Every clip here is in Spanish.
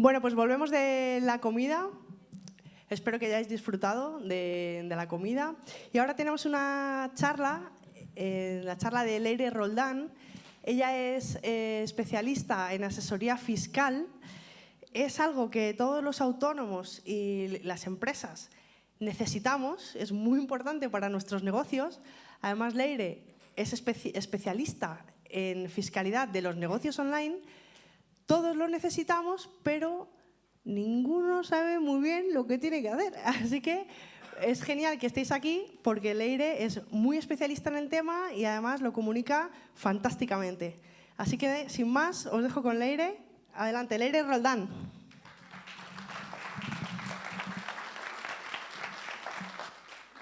Bueno, pues volvemos de la comida. Espero que hayáis disfrutado de, la comida. Y ahora tenemos una charla, eh, la charla de Leire Roldán. Ella es eh, especialista en asesoría fiscal. Es algo que todos los autónomos y las empresas necesitamos, es muy importante para nuestros negocios. Además, Leire es especialista en fiscalidad de los negocios online. Todos lo necesitamos, pero ninguno sabe muy bien lo que tiene que hacer. Así que es genial que estéis aquí porque Leire es muy especialista en el tema y además lo comunica fantásticamente. Así que, sin más, os dejo con Leire. Adelante, Leire Roldán.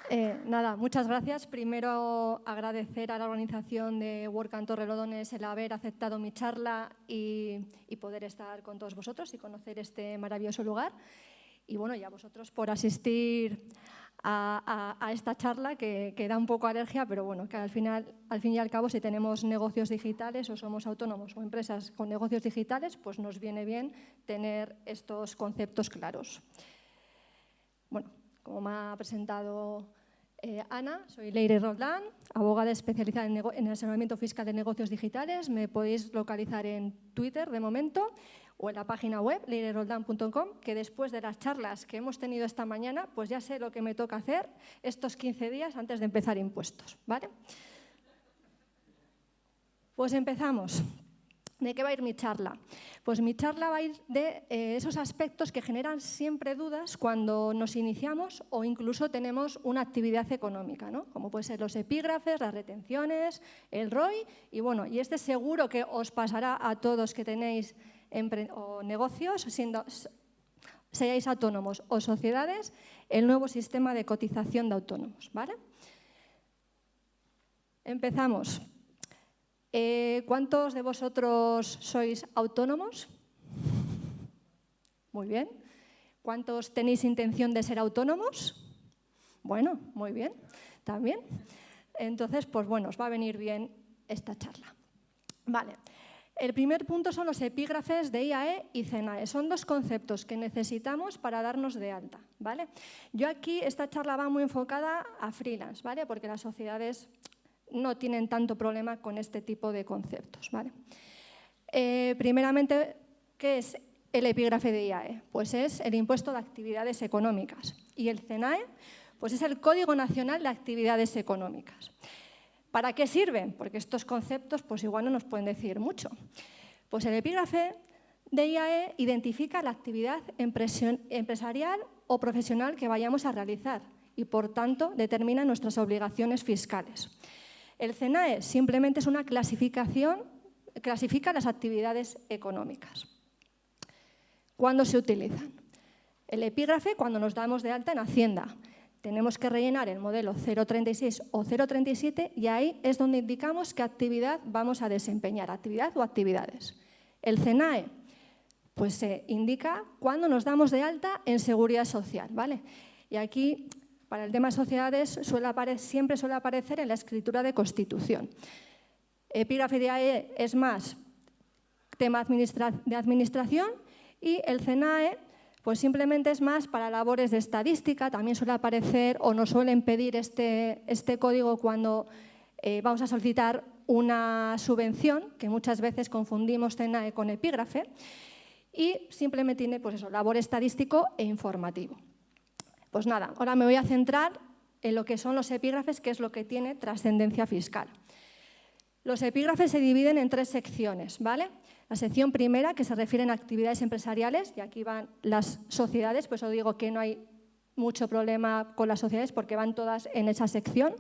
Eh, nada, muchas gracias. Primero agradecer a la organización de Work and Torrelodones el haber aceptado mi charla y, poder estar con todos vosotros y conocer este maravilloso lugar. Y bueno, y a vosotros por asistir a, esta charla que, que, da un poco alergia, pero bueno, que al final, al fin y al cabo, si tenemos negocios digitales o somos autónomos o empresas con negocios digitales, pues nos viene bien tener estos conceptos claros. Bueno, como me ha presentado eh, Ana, soy Leire Roldán, abogada especializada en, en, asesoramiento fiscal de negocios digitales. Me podéis localizar en Twitter de momento o en la página web leireroldán.com, que después de las charlas que hemos tenido esta mañana, pues ya sé lo que me toca hacer estos 15 días antes de empezar impuestos. ¿vale? Pues empezamos. ¿De qué va a ir mi charla? Pues mi charla va a ir de eh, esos aspectos que generan siempre dudas cuando nos iniciamos o incluso tenemos una actividad económica, ¿no? como pueden ser los epígrafes, las retenciones, el ROI y bueno, y este seguro que os pasará a todos que tenéis negocios, siendo, seáis autónomos o sociedades, el nuevo sistema de cotización de autónomos. ¿vale? Empezamos. Eh, ¿Cuántos de vosotros sois autónomos? Muy bien. ¿Cuántos tenéis intención de ser autónomos? Bueno, muy bien, también. Entonces, pues bueno, os va a venir bien esta charla. Vale. El primer punto son los epígrafes de IAE y CENAE. Son dos conceptos que necesitamos para darnos de alta. ¿vale? Yo aquí, esta charla va muy enfocada a freelance, ¿vale? porque las sociedades no tienen tanto problema con este tipo de conceptos. ¿vale? Eh, primeramente, ¿qué es el epígrafe de IAE? Pues es el impuesto de actividades económicas. Y el CENAE pues es el Código Nacional de Actividades Económicas. ¿Para qué sirven? Porque estos conceptos pues igual no nos pueden decir mucho. Pues el epígrafe de IAE identifica la actividad empresarial o profesional que vayamos a realizar y, por tanto, determina nuestras obligaciones fiscales. El CENAE simplemente es una clasificación, clasifica las actividades económicas. ¿Cuándo se utilizan? El epígrafe cuando nos damos de alta en Hacienda. Tenemos que rellenar el modelo 036 o 037 y ahí es donde indicamos qué actividad vamos a desempeñar, actividad o actividades. El CENAE pues se indica cuándo nos damos de alta en seguridad social. ¿vale? Y aquí para el tema sociedades siempre suele aparecer en la escritura de constitución. Epígrafe de AE es más tema de administración y el CENAE pues simplemente es más para labores de estadística, también suele aparecer o nos suelen pedir este, este código cuando eh, vamos a solicitar una subvención, que muchas veces confundimos CENAE con epígrafe, y simplemente tiene pues eso, labor estadístico e informativo. Pues nada, ahora me voy a centrar en lo que son los epígrafes, que es lo que tiene trascendencia fiscal. Los epígrafes se dividen en tres secciones, ¿vale? La sección primera, que se refiere a actividades empresariales, y aquí van las sociedades, pues os digo que no hay mucho problema con las sociedades porque van todas en esa sección.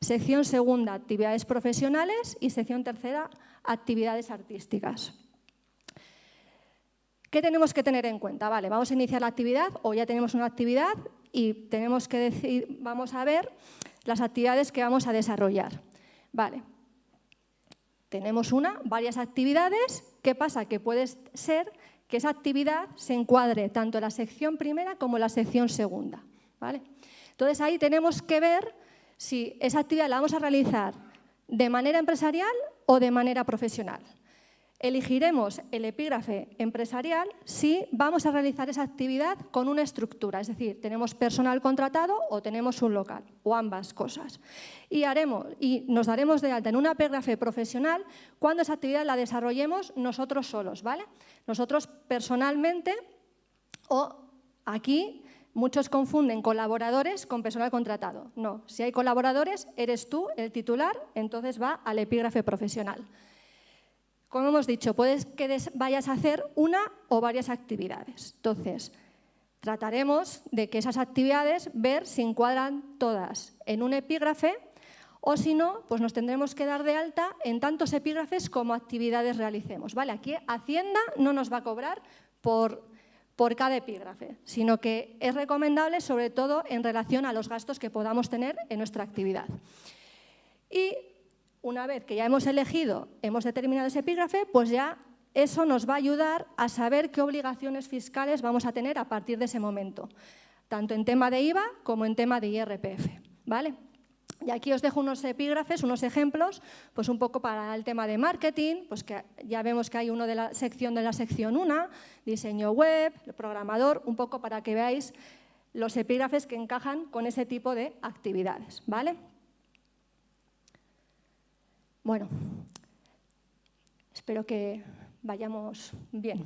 Sección segunda, actividades profesionales y sección tercera, actividades artísticas. ¿Qué tenemos que tener en cuenta? Vale, vamos a iniciar la actividad o ya tenemos una actividad y tenemos que decir, vamos a ver las actividades que vamos a desarrollar. Vale, tenemos una, varias actividades. ¿Qué pasa? Que puede ser que esa actividad se encuadre tanto en la sección primera como en la sección segunda. ¿vale? Entonces ahí tenemos que ver si esa actividad la vamos a realizar de manera empresarial o de manera profesional. Elegiremos el epígrafe empresarial si vamos a realizar esa actividad con una estructura, es decir, tenemos personal contratado o tenemos un local, o ambas cosas. Y, haremos, y nos daremos de alta en un epígrafe profesional cuando esa actividad la desarrollemos nosotros solos, ¿vale? Nosotros personalmente o aquí Muchos confunden colaboradores con personal contratado. No, si hay colaboradores, eres tú el titular, entonces va al epígrafe profesional. Como hemos dicho, puedes que vayas a hacer una o varias actividades. Entonces, trataremos de que esas actividades, ver si encuadran todas en un epígrafe o si no, pues nos tendremos que dar de alta en tantos epígrafes como actividades realicemos. ¿vale? Aquí Hacienda no nos va a cobrar por, por cada epígrafe, sino que es recomendable sobre todo en relación a los gastos que podamos tener en nuestra actividad. Y una vez que ya hemos elegido, hemos determinado ese epígrafe, pues ya eso nos va a ayudar a saber qué obligaciones fiscales vamos a tener a partir de ese momento, tanto en tema de IVA como en tema de IRPF. ¿vale? Y aquí os dejo unos epígrafes, unos ejemplos, pues un poco para el tema de marketing, pues que ya vemos que hay uno de la sección de la sección 1, diseño web, programador, un poco para que veáis los epígrafes que encajan con ese tipo de actividades. ¿vale? Bueno, espero que vayamos bien.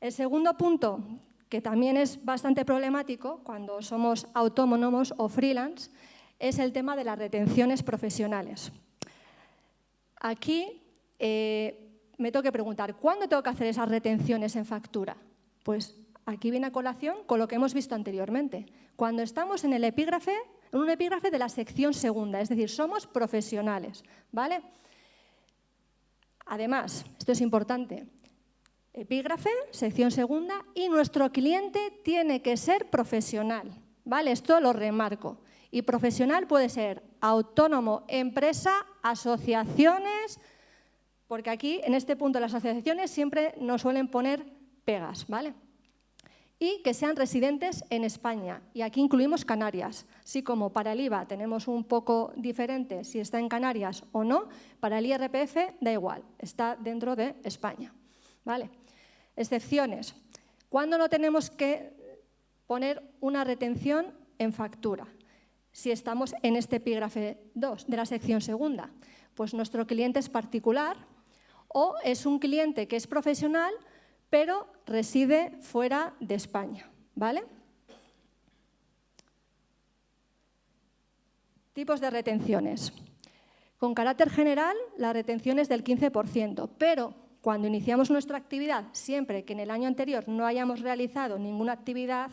El segundo punto, que también es bastante problemático cuando somos autónomos o freelance, es el tema de las retenciones profesionales. Aquí eh, me tengo que preguntar, ¿cuándo tengo que hacer esas retenciones en factura? Pues aquí viene a colación con lo que hemos visto anteriormente. Cuando estamos en el epígrafe un epígrafe de la sección segunda, es decir, somos profesionales, ¿vale? Además, esto es importante, epígrafe, sección segunda, y nuestro cliente tiene que ser profesional, ¿vale? Esto lo remarco. Y profesional puede ser autónomo, empresa, asociaciones, porque aquí, en este punto, las asociaciones siempre nos suelen poner pegas, ¿vale? Y que sean residentes en España. Y aquí incluimos Canarias. Así como para el IVA tenemos un poco diferente si está en Canarias o no, para el IRPF da igual, está dentro de España. ¿Vale? Excepciones. ¿Cuándo no tenemos que poner una retención en factura? Si estamos en este epígrafe 2 de la sección segunda, pues nuestro cliente es particular o es un cliente que es profesional pero reside fuera de España. ¿vale? Tipos de retenciones. Con carácter general, la retención es del 15%, pero cuando iniciamos nuestra actividad, siempre que en el año anterior no hayamos realizado ninguna actividad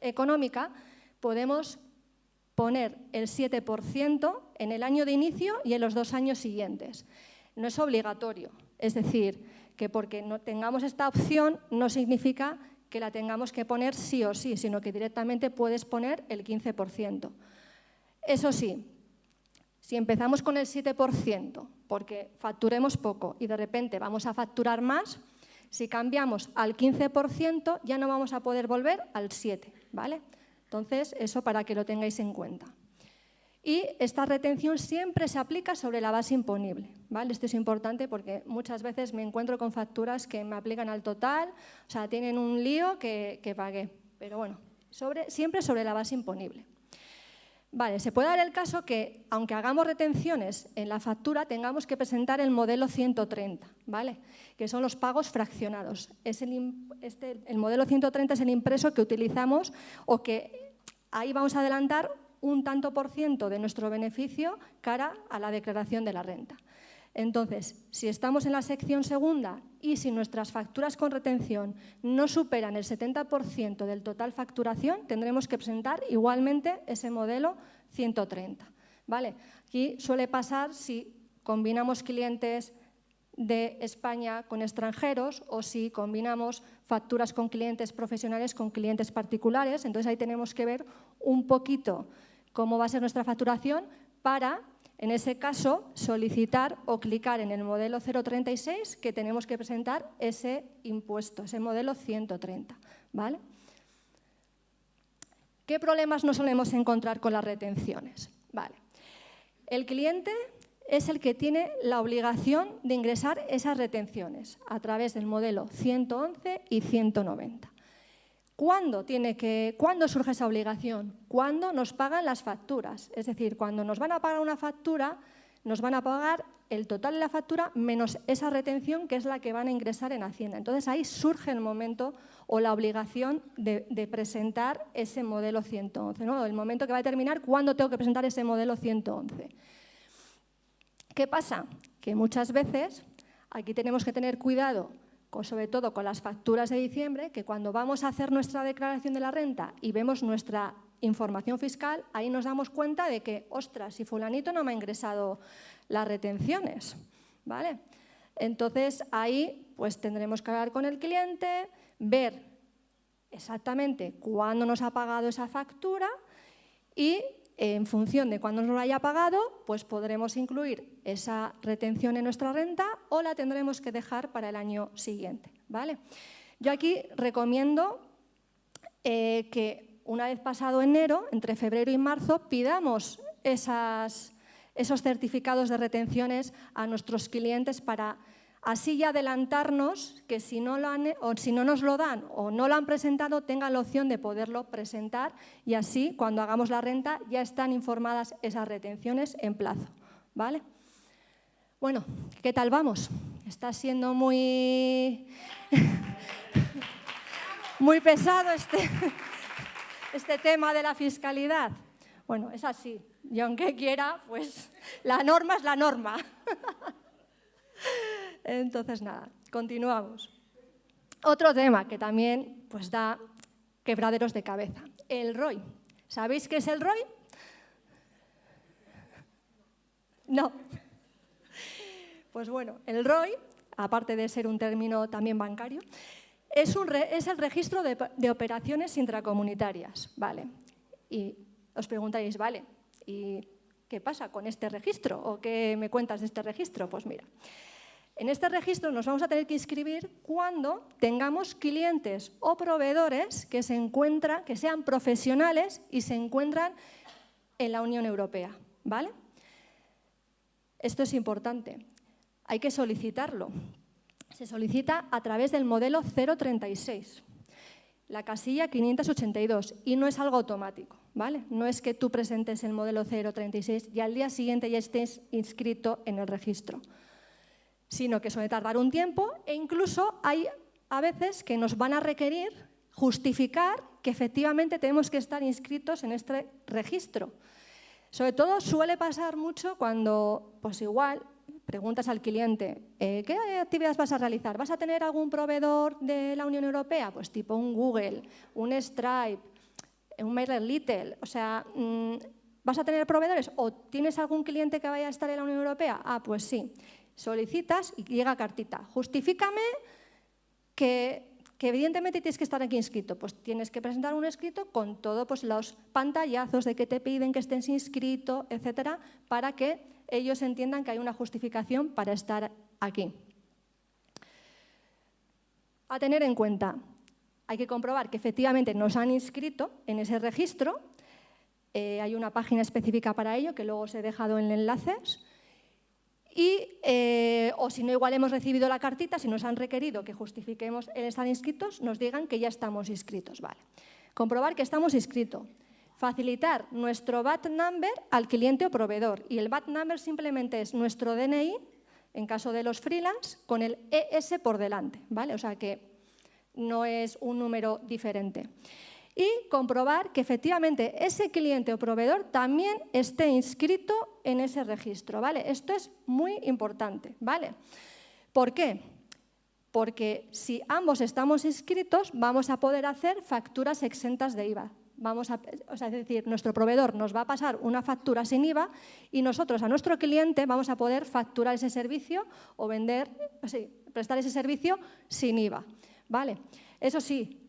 económica, podemos poner el 7% en el año de inicio y en los dos años siguientes. No es obligatorio, es decir, que porque no tengamos esta opción no significa que la tengamos que poner sí o sí, sino que directamente puedes poner el 15%. Eso sí, si empezamos con el 7%, porque facturemos poco y de repente vamos a facturar más, si cambiamos al 15% ya no vamos a poder volver al 7%. ¿vale? Entonces, eso para que lo tengáis en cuenta. Y esta retención siempre se aplica sobre la base imponible. ¿vale? Esto es importante porque muchas veces me encuentro con facturas que me aplican al total, o sea, tienen un lío que, pagué. Pero bueno, siempre sobre la base imponible. Vale, se puede dar el caso que, aunque hagamos retenciones en la factura, tengamos que presentar el modelo 130, ¿vale? que son los pagos fraccionados. Es este, el modelo 130 es el impreso que utilizamos o que ahí vamos a adelantar un tanto por ciento de nuestro beneficio cara a la declaración de la renta. Entonces, si estamos en la sección segunda y si nuestras facturas con retención no superan el 70% del total facturación, tendremos que presentar igualmente ese modelo 130. ¿vale? Aquí suele pasar si combinamos clientes de España con extranjeros o si combinamos facturas con clientes profesionales con clientes particulares. Entonces ahí tenemos que ver un poquito cómo va a ser nuestra facturación para, en ese caso, solicitar o clicar en el modelo 036 que tenemos que presentar ese impuesto, ese modelo 130. ¿vale? ¿Qué problemas nos solemos encontrar con las retenciones? Vale. El cliente es el que tiene la obligación de ingresar esas retenciones a través del modelo 111 y 190. ¿Cuándo, tiene que, ¿Cuándo surge esa obligación? Cuando nos pagan las facturas. Es decir, cuando nos van a pagar una factura, nos van a pagar el total de la factura menos esa retención que es la que van a ingresar en Hacienda. Entonces ahí surge el momento o la obligación de, presentar ese modelo 111, ¿no? el momento que va a determinar cuándo tengo que presentar ese modelo 111. ¿Qué pasa? Que muchas veces aquí tenemos que tener cuidado, sobre todo con las facturas de diciembre, que cuando vamos a hacer nuestra declaración de la renta y vemos nuestra información fiscal, ahí nos damos cuenta de que, ostras, si fulanito no me ha ingresado las retenciones, ¿vale? Entonces ahí pues tendremos que hablar con el cliente, ver exactamente cuándo nos ha pagado esa factura y en función de cuándo nos lo haya pagado, pues podremos incluir esa retención en nuestra renta o la tendremos que dejar para el año siguiente. ¿vale? Yo aquí recomiendo eh, que una vez pasado enero, entre febrero y marzo, pidamos esos certificados de retenciones a nuestros clientes para así ya adelantarnos que si no, lo o si no nos lo dan o no lo han presentado, tengan la opción de poderlo presentar y así cuando hagamos la renta ya están informadas esas retenciones en plazo. ¿vale? Bueno, ¿qué tal vamos? Está siendo muy, muy pesado este, este tema de la fiscalidad. Bueno, es así. Y aunque quiera, pues la norma es la norma. Entonces, nada, continuamos. Otro tema que también pues, da quebraderos de cabeza, el ROI. ¿Sabéis qué es el ROI? No. Pues bueno, el ROI, aparte de ser un término también bancario, es, el registro de, de, operaciones intracomunitarias. ¿vale? Y os preguntaréis, vale, ¿y qué pasa con este registro? ¿O qué me cuentas de este registro? Pues mira, en este registro nos vamos a tener que inscribir cuando tengamos clientes o proveedores que, se encuentran, que sean profesionales y se encuentran en la Unión Europea. ¿vale? Esto es importante. Hay que solicitarlo. Se solicita a través del modelo 036, la casilla 582, y no es algo automático. ¿vale? No es que tú presentes el modelo 036 y al día siguiente ya estés inscrito en el registro sino que suele tardar un tiempo e incluso hay a veces que nos van a requerir justificar que efectivamente tenemos que estar inscritos en este registro. Sobre todo suele pasar mucho cuando, pues igual, preguntas al cliente, eh, ¿qué actividades vas a realizar? ¿Vas a tener algún proveedor de la Unión Europea? Pues tipo un Google, un Stripe, un MailerLite, o sea, mm, ¿vas a tener proveedores? ¿O tienes algún cliente que vaya a estar en la Unión Europea? Ah, pues sí solicitas y llega cartita. Justifícame que, evidentemente tienes que estar aquí inscrito. Pues tienes que presentar un escrito con todos pues, los pantallazos de que te piden que estés inscrito, etcétera, para que ellos entiendan que hay una justificación para estar aquí. A tener en cuenta, hay que comprobar que efectivamente nos han inscrito en ese registro. Eh, hay una página específica para ello que luego os he dejado en enlaces y, eh, o si no, igual hemos recibido la cartita, si nos han requerido que justifiquemos el estar inscritos, nos digan que ya estamos inscritos. Vale. Comprobar que estamos inscritos. Facilitar nuestro VAT number al cliente o proveedor. Y el VAT number simplemente es nuestro DNI, en caso de los freelance, con el ES por delante. ¿vale? O sea que no es un número diferente y comprobar que efectivamente ese cliente o proveedor también esté inscrito en ese registro. ¿vale? Esto es muy importante. ¿vale? ¿Por qué? Porque si ambos estamos inscritos, vamos a poder hacer facturas exentas de IVA. Vamos a, o sea, es decir, nuestro proveedor nos va a pasar una factura sin IVA y nosotros a nuestro cliente vamos a poder facturar ese servicio o vender, prestar ese servicio sin IVA. ¿vale? Eso sí,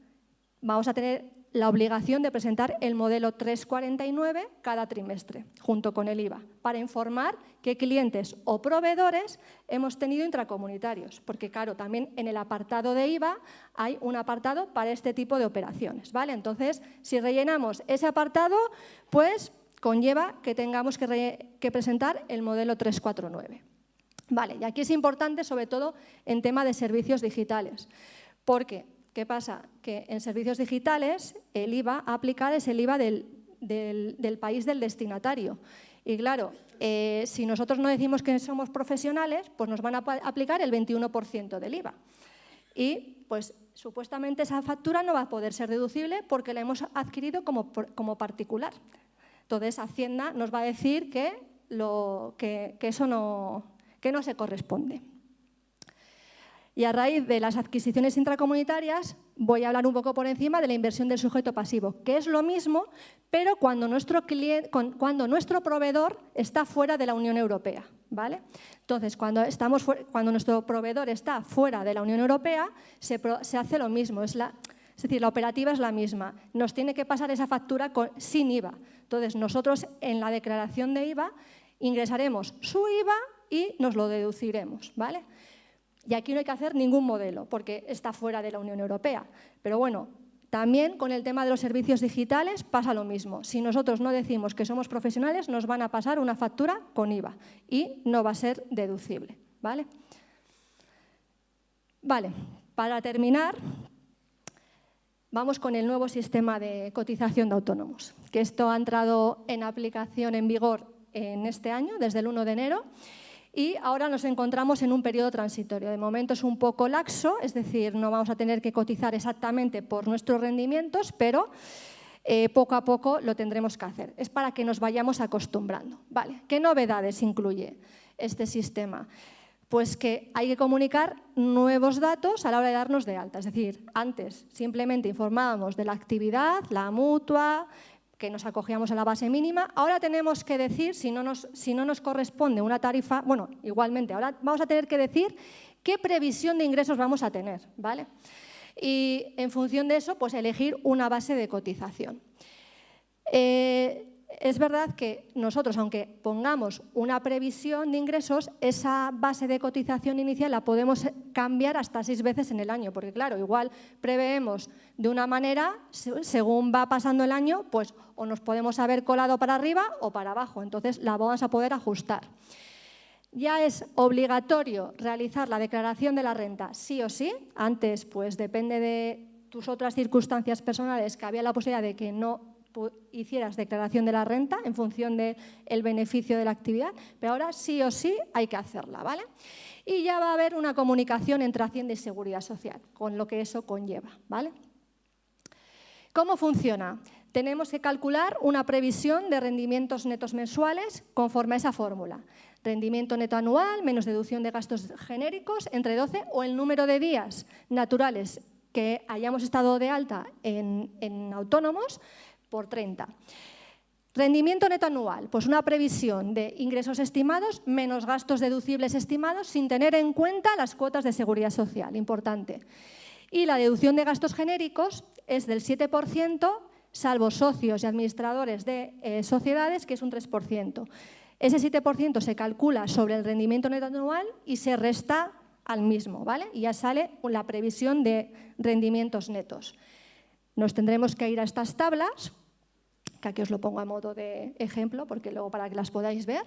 vamos a tener la obligación de presentar el modelo 349 cada trimestre, junto con el IVA, para informar qué clientes o proveedores hemos tenido intracomunitarios, porque claro, también en el apartado de IVA hay un apartado para este tipo de operaciones. ¿vale? Entonces, si rellenamos ese apartado, pues conlleva que tengamos que, que presentar el modelo 349. Vale, y aquí es importante sobre todo en tema de servicios digitales, porque ¿qué pasa? Que en servicios digitales el IVA a aplicar es el IVA del, país del destinatario. Y claro, eh, si nosotros no decimos que somos profesionales, pues nos van a aplicar el 21% del IVA. Y pues supuestamente esa factura no va a poder ser deducible porque la hemos adquirido como, como particular. Entonces Hacienda nos va a decir que, lo, que eso no, que no se corresponde. Y a raíz de las adquisiciones intracomunitarias voy a hablar un poco por encima de la inversión del sujeto pasivo, que es lo mismo, pero cuando nuestro, proveedor está fuera de la Unión Europea. ¿vale? Entonces, cuando, nuestro proveedor está fuera de la Unión Europea, se, hace lo mismo. Es, la, es, decir, la operativa es la misma. Nos tiene que pasar esa factura sin IVA. Entonces, nosotros en la declaración de IVA ingresaremos su IVA y nos lo deduciremos. ¿vale? Y aquí no hay que hacer ningún modelo porque está fuera de la Unión Europea. Pero bueno, también con el tema de los servicios digitales pasa lo mismo. Si nosotros no decimos que somos profesionales, nos van a pasar una factura con IVA y no va a ser deducible. ¿vale? Vale, para terminar, vamos con el nuevo sistema de cotización de autónomos, que esto ha entrado en aplicación en vigor en este año, desde el 1 de enero, y ahora nos encontramos en un periodo transitorio. De momento es un poco laxo, es decir, no vamos a tener que cotizar exactamente por nuestros rendimientos, pero eh, poco a poco lo tendremos que hacer. Es para que nos vayamos acostumbrando. Vale. ¿Qué novedades incluye este sistema? Pues que hay que comunicar nuevos datos a la hora de darnos de alta. Es decir, antes simplemente informábamos de la actividad, la mutua, que nos acogíamos a la base mínima. Ahora tenemos que decir, si no, nos, corresponde una tarifa, bueno, igualmente, ahora vamos a tener que decir qué previsión de ingresos vamos a tener, ¿vale? Y en función de eso, pues elegir una base de cotización. Eh, es verdad que nosotros, aunque pongamos una previsión de ingresos, esa base de cotización inicial la podemos cambiar hasta seis veces en el año, porque claro, igual preveemos de una manera, según va pasando el año, pues o nos podemos haber colado para arriba o para abajo, entonces la vamos a poder ajustar. Ya es obligatorio realizar la declaración de la renta sí o sí, antes pues depende de tus otras circunstancias personales que había la posibilidad de que no hicieras declaración de la renta en función del beneficio de la actividad, pero ahora sí o sí hay que hacerla, ¿vale? Y ya va a haber una comunicación entre Hacienda y Seguridad Social, con lo que eso conlleva, ¿vale? ¿Cómo funciona? Tenemos que calcular una previsión de rendimientos netos mensuales conforme a esa fórmula. Rendimiento neto anual menos deducción de gastos genéricos entre 12 o el número de días naturales que hayamos estado de alta en autónomos por 30. Rendimiento neto anual, pues una previsión de ingresos estimados menos gastos deducibles estimados sin tener en cuenta las cuotas de seguridad social, importante. Y la deducción de gastos genéricos es del 7%, salvo socios y administradores de eh, sociedades, que es un 3%. Ese 7% se calcula sobre el rendimiento neto anual y se resta al mismo, ¿vale? Y ya sale la previsión de rendimientos netos. Nos tendremos que ir a estas tablas que aquí os lo pongo a modo de ejemplo, porque luego para que las podáis ver.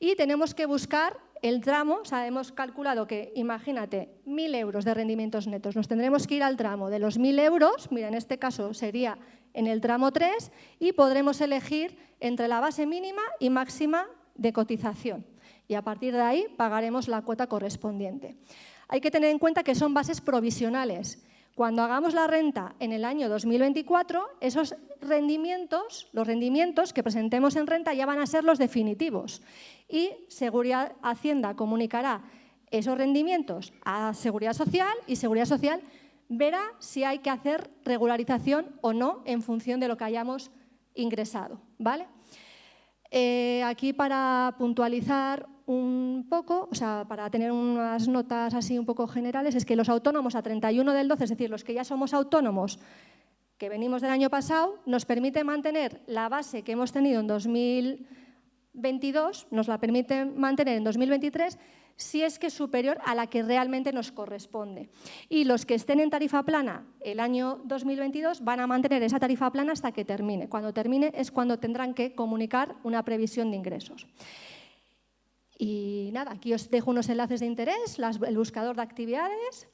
Y tenemos que buscar el tramo, o sea, hemos calculado que, imagínate, 1.000 euros de rendimientos netos. Nos tendremos que ir al tramo de los 1.000 euros, mira, en este caso sería en el tramo 3, y podremos elegir entre la base mínima y máxima de cotización. Y a partir de ahí pagaremos la cuota correspondiente. Hay que tener en cuenta que son bases provisionales cuando hagamos la renta en el año 2024, esos rendimientos, los rendimientos que presentemos en renta ya van a ser los definitivos y Seguridad Hacienda comunicará esos rendimientos a Seguridad Social y Seguridad Social verá si hay que hacer regularización o no en función de lo que hayamos ingresado. ¿vale? Eh, aquí para puntualizar un poco, o sea, para tener unas notas así un poco generales, es que los autónomos a 31 del 12, es decir, los que ya somos autónomos, que venimos del año pasado, nos permite mantener la base que hemos tenido en 2022, nos la permite mantener en 2023, si es que es superior a la que realmente nos corresponde. Y los que estén en tarifa plana el año 2022 van a mantener esa tarifa plana hasta que termine. Cuando termine es cuando tendrán que comunicar una previsión de ingresos. Y nada, aquí os dejo unos enlaces de interés, el buscador de actividades.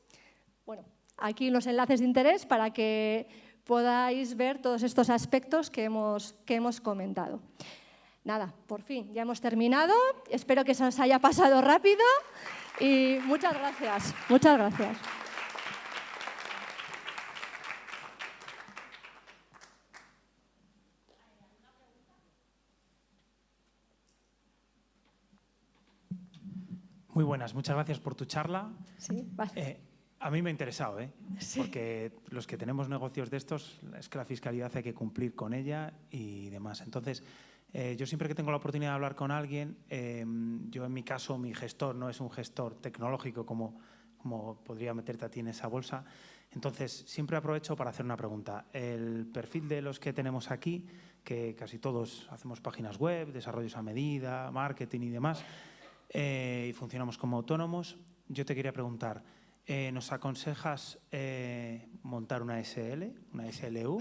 Bueno, aquí unos enlaces de interés para que podáis ver todos estos aspectos que hemos, que hemos comentado. Nada, por fin, ya hemos terminado. Espero que se os haya pasado rápido y muchas gracias. Muchas gracias. Muy buenas, muchas gracias por tu charla. Sí, vale. Eh, a mí me ha interesado, ¿eh? porque los que tenemos negocios de estos, es que la fiscalidad hay que cumplir con ella y demás. Entonces, eh, yo siempre que tengo la oportunidad de hablar con alguien, eh, yo en mi caso, mi gestor no es un gestor tecnológico como, como podría meterte a ti en esa bolsa. Entonces, siempre aprovecho para hacer una pregunta. El perfil de los que tenemos aquí, que casi todos hacemos páginas web, desarrollos a medida, marketing y demás, y funcionamos como autónomos, yo te quería preguntar, eh, ¿Nos aconsejas eh, montar una SL, una SLU?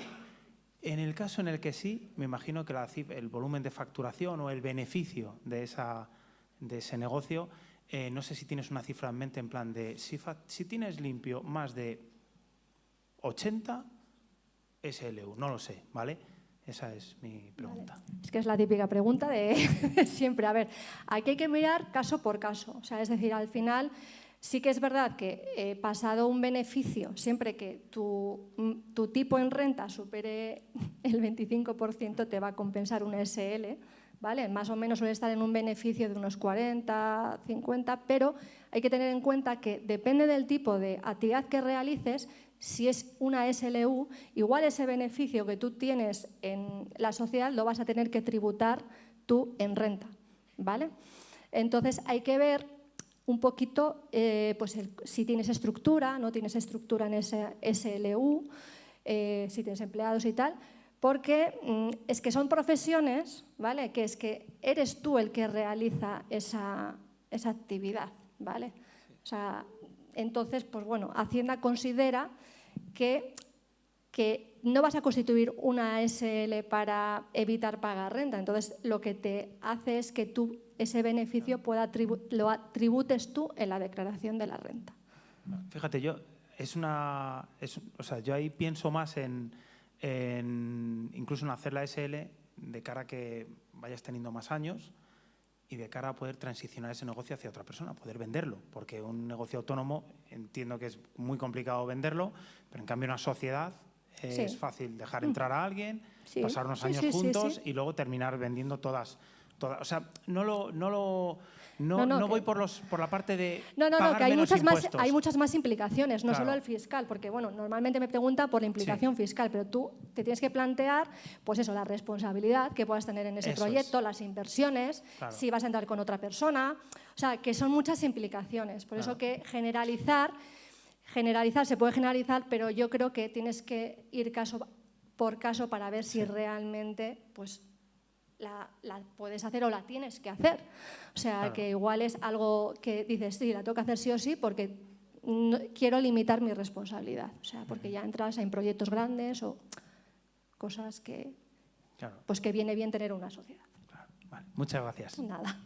En el caso en el que sí, me imagino que el volumen de facturación o el beneficio de, esa, de ese negocio, eh, no sé si tienes una cifra en mente en plan de si, si tienes limpio más de 80 SLU, no lo sé, ¿vale? Esa es mi pregunta. Es que es la típica pregunta de siempre. A ver, aquí hay que mirar caso por caso. O sea, es decir, al final Sí que es verdad que eh, pasado un beneficio, siempre que tu, mm, tu, tipo en renta supere el 25%, te va a compensar un SL, ¿vale? Más o menos suele estar en un beneficio de unos 40, 50, pero hay que tener en cuenta que depende del tipo de actividad que realices, si es una SLU, igual ese beneficio que tú tienes en la sociedad lo vas a tener que tributar tú en renta, ¿vale? Entonces hay que ver un poquito eh, pues si tienes estructura, no tienes estructura en ese SLU, eh, si tienes empleados y tal, porque mm, es que son profesiones, ¿vale? Que es que eres tú el que realiza esa, esa actividad, ¿vale? O sea, entonces, pues bueno, Hacienda considera que, que no vas a constituir una SL para evitar pagar renta, entonces lo que te hace es que tú ese beneficio pueda lo atributes tú en la declaración de la renta. Fíjate, yo es una, o sea, yo ahí pienso más en, incluso en hacer la SL de cara a que vayas teniendo más años y de cara a poder transicionar ese negocio hacia otra persona, poder venderlo, porque un negocio autónomo entiendo que es muy complicado venderlo, pero en cambio una sociedad es fácil dejar entrar a alguien, pasar unos años juntos y luego terminar vendiendo todas o sea, no lo, no lo no, no, voy por, los, por la parte de. No, no, no, que hay muchas, más, hay muchas más implicaciones, no solo el fiscal, porque bueno, normalmente me pregunta por la implicación fiscal, pero tú te tienes que plantear, pues eso, la responsabilidad que puedas tener en ese proyecto, las inversiones, si vas a entrar con otra persona, o sea, que son muchas implicaciones. Por eso que generalizar, generalizar se puede generalizar, pero yo creo que tienes que ir caso por caso para ver si realmente, pues la, puedes hacer o la tienes que hacer. O sea, que igual es algo que dices, sí, la tengo que hacer sí o sí porque quiero limitar mi responsabilidad. O sea, porque ya entras en proyectos grandes o cosas que, pues que viene bien tener una sociedad. Muchas gracias. Nada.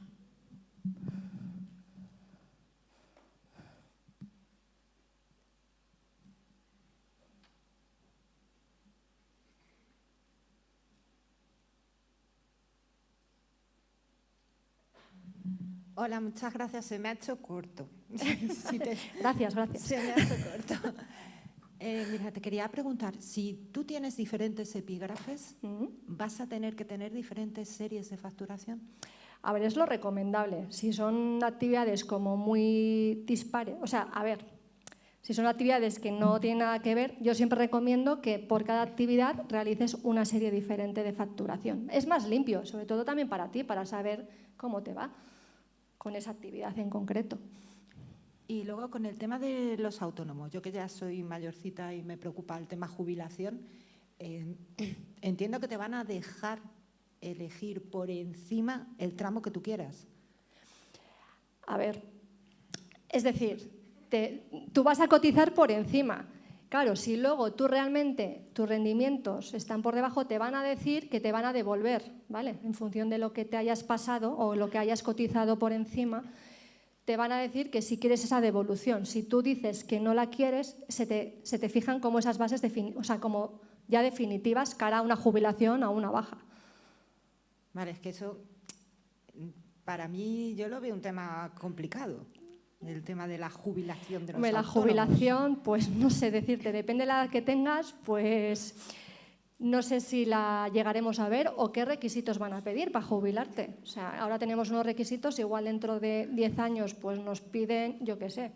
Hola, muchas gracias. Se me ha hecho corto. Gracias, gracias. Se me ha hecho corto. Eh, mira, te quería preguntar, si tú tienes diferentes epígrafes, ¿vas a tener que tener diferentes series de facturación? A ver, es lo recomendable. Si son actividades como muy dispares, o sea, a ver, si son actividades que no tienen nada que ver, yo siempre recomiendo que por cada actividad realices una serie diferente de facturación. Es más limpio, sobre todo también para ti, para saber cómo te va con esa actividad en concreto. Y luego con el tema de los autónomos, yo que ya soy mayorcita y me preocupa el tema jubilación, eh, entiendo que te van a dejar elegir por encima el tramo que tú quieras. A ver, Es decir, tú vas a cotizar por encima. Claro, si luego tú realmente tus rendimientos están por debajo, te van a decir que te van a devolver, ¿vale? En función de lo que te hayas pasado o lo que hayas cotizado por encima, te van a decir que si quieres esa devolución. Si tú dices que no la quieres, se te, fijan como esas bases, o sea, como ya definitivas cara a una jubilación o una baja. Vale, es que eso para mí yo lo veo un tema complicado el tema de la jubilación de los La jubilación, pues no sé decirte, depende de la edad que tengas, pues no sé si la llegaremos a ver o qué requisitos van a pedir para jubilarte. O sea, ahora tenemos unos requisitos, igual dentro de 10 años pues nos piden, yo qué sé.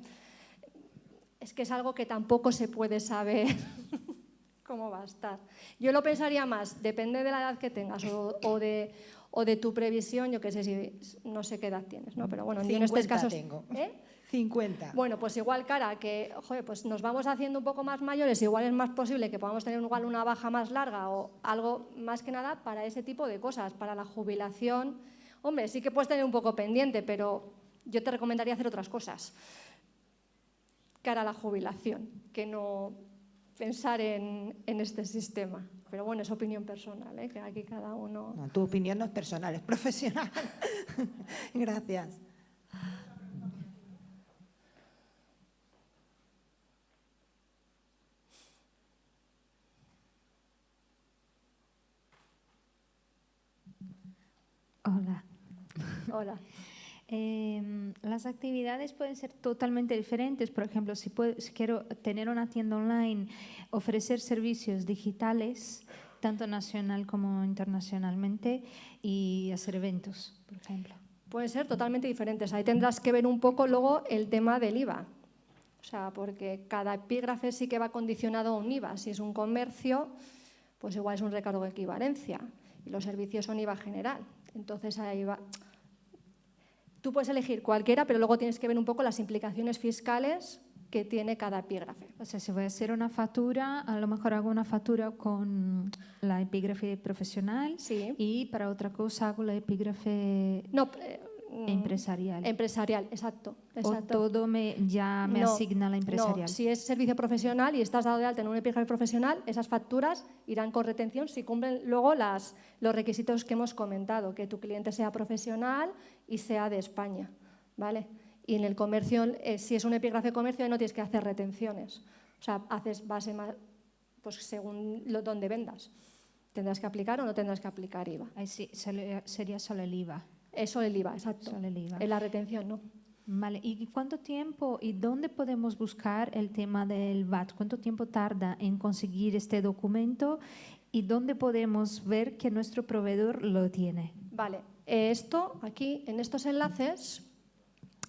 Es que es algo que tampoco se puede saber cómo va a estar. Yo lo pensaría más, depende de la edad que tengas o, de, o de tu previsión, yo qué sé, si no sé qué edad tienes, ¿no? Pero bueno, en estos casos... Tengo. ¿eh? 50. Bueno, pues igual cara que joder, pues nos vamos haciendo un poco más mayores, igual es más posible que podamos tener igual una baja más larga o algo más que nada para ese tipo de cosas, para la jubilación. Hombre, sí que puedes tener un poco pendiente, pero yo te recomendaría hacer otras cosas cara a la jubilación, que no pensar en, este sistema. Pero bueno, es opinión personal, ¿eh? que aquí cada uno... No, tu opinión no es personal, es profesional. Gracias. Hola. Hola. Em, las actividades pueden ser totalmente diferentes. Por ejemplo, si, quiero tener una tienda online, ofrecer servicios digitales, tanto nacional como internacionalmente, y hacer eventos, por ejemplo. Pueden ser totalmente diferentes. Ahí tendrás que ver un poco luego el tema del IVA. O sea, porque cada epígrafe sí que va condicionado a un IVA. Si es un comercio, pues igual es un recargo de equivalencia. Y los servicios son IVA general. Entonces ahí va. Tú puedes elegir cualquiera, pero luego tienes que ver un poco las implicaciones fiscales que tiene cada epígrafe. O sea, si voy a hacer una factura, a lo mejor hago una factura con la epígrafe profesional sí. y para otra cosa hago la epígrafe... No. Empresarial. Empresarial, exacto. O todo me, ya me asigna la empresarial. No. Si es servicio profesional y estás dado de alta en un epígrafe profesional, esas facturas irán con retención si cumplen luego las, los requisitos que hemos comentado, que tu cliente sea profesional y sea de España. ¿vale? Y en el comercio, eh, si es un epígrafe comercio, no tienes que hacer retenciones. O sea, haces base más, pues según lo, donde vendas. ¿Tendrás que aplicar o no tendrás que aplicar IVA? Ahí sí, sería solo el IVA. Eso el IVA, exacto. Solo el IVA. En la retención, ¿no? Vale, ¿y cuánto tiempo y dónde podemos buscar el tema del VAT? ¿Cuánto tiempo tarda en conseguir este documento y dónde podemos ver que nuestro proveedor lo tiene? Vale, esto aquí en estos enlaces,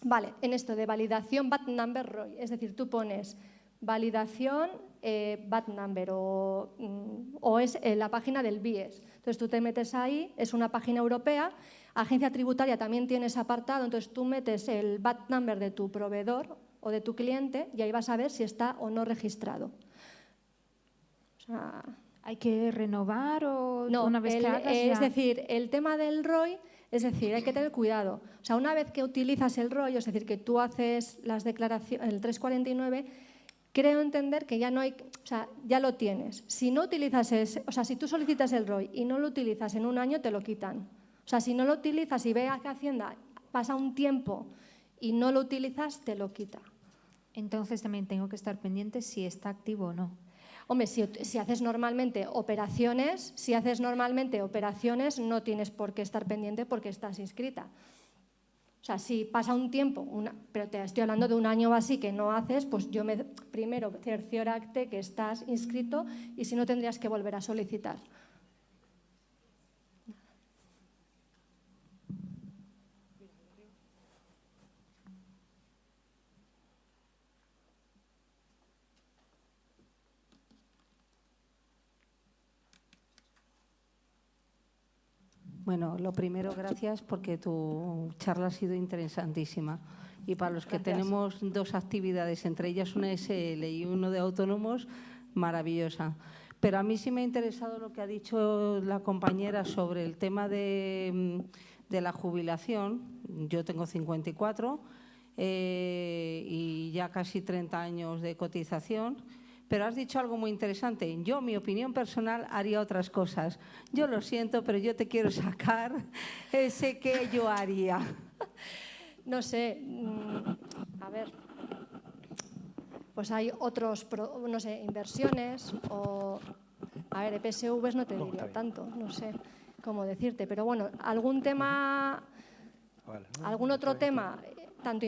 vale, en esto de validación VAT number ROI, es decir, tú pones validación eh, VAT number o, mm, o es la página del BIES. Entonces tú te metes ahí, es una página europea Agencia tributaria también tiene ese apartado, entonces tú metes el VAT number de tu proveedor o de tu cliente y ahí vas a ver si está o no registrado. ¿Hay que renovar o no, una vez que Es decir, el tema del ROI, es decir, hay que tener cuidado. O sea, una vez que utilizas el ROI, es decir, que tú haces las declaraciones, el 349, creo entender que ya no hay, o sea, ya lo tienes. Si no utilizas ese, o sea, si tú solicitas el ROI y no lo utilizas en un año, te lo quitan. O sea, si no lo utilizas y veas que Hacienda pasa un tiempo y no lo utilizas, te lo quita. Entonces también tengo que estar pendiente si está activo o no. Hombre, si, haces normalmente operaciones, si haces normalmente operaciones, no tienes por qué estar pendiente porque estás inscrita. O sea, si pasa un tiempo, pero te estoy hablando de un año o así que no haces, pues yo me, primero cercioracte que estás inscrito y si no tendrías que volver a solicitar. Bueno, lo primero, gracias porque tu charla ha sido interesantísima. Y para los que tenemos dos actividades, entre ellas una SL y uno de autónomos, maravillosa. Pero a mí sí me ha interesado lo que ha dicho la compañera sobre el tema de, la jubilación. Yo tengo 54. eh, y ya casi 30 años de cotización. Pero has dicho algo muy interesante. Yo, mi opinión personal, haría otras cosas. Yo lo siento, pero yo te quiero sacar ese que yo haría. No sé, mm, a ver, pues hay otros, no sé, inversiones o, a ver, EPSVs no te No, diría tanto, no sé cómo decirte, pero bueno, algún tema, Vale, ¿no? algún otro tema, tanto,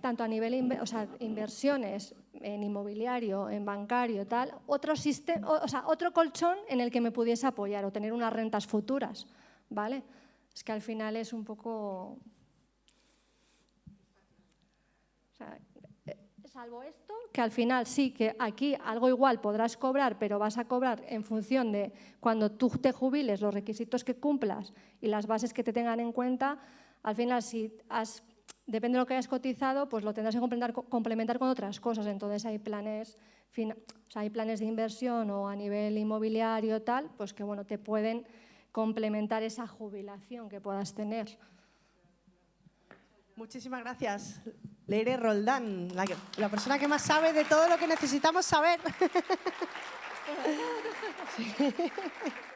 tanto a nivel, o sea, inversiones en inmobiliario, en bancario, tal, otro, sistema, o sea, otro colchón en el que me pudiese apoyar o tener unas rentas futuras, ¿vale? Es que al final es un poco... O sea, eh, salvo esto, que al final sí, que aquí algo igual podrás cobrar, pero vas a cobrar en función de cuando tú te jubiles, los requisitos que cumplas y las bases que te tengan en cuenta, al final si has, depende de lo que hayas cotizado, pues lo tendrás que complementar, complementar con otras cosas. Entonces hay planes, o sea, hay planes de inversión o a nivel inmobiliario tal, pues que bueno, te pueden complementar esa jubilación que puedas tener. Muchísimas gracias, Leire Roldán, la, que- la persona que más sabe de todo lo que necesitamos saber.